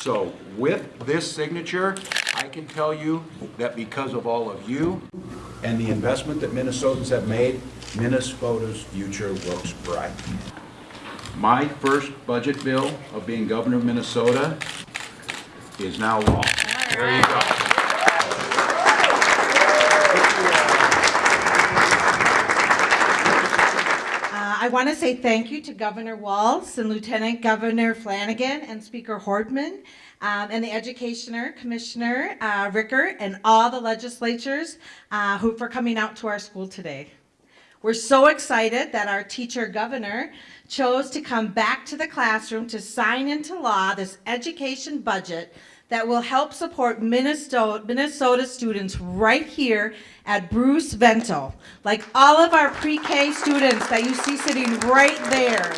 So with this signature, I can tell you that because of all of you and the investment that Minnesotans have made, Minnesota's future looks bright. My first budget bill of being governor of Minnesota is now law. There you go. I want to say thank you to Governor Walz and Lieutenant Governor Flanagan and Speaker Hortman um, and the Educationer Commissioner uh, Ricker and all the legislatures uh, who for coming out to our school today. We're so excited that our teacher governor chose to come back to the classroom to sign into law this education budget that will help support Minnesota, Minnesota students right here at Bruce Vento. Like all of our pre-K students that you see sitting right there.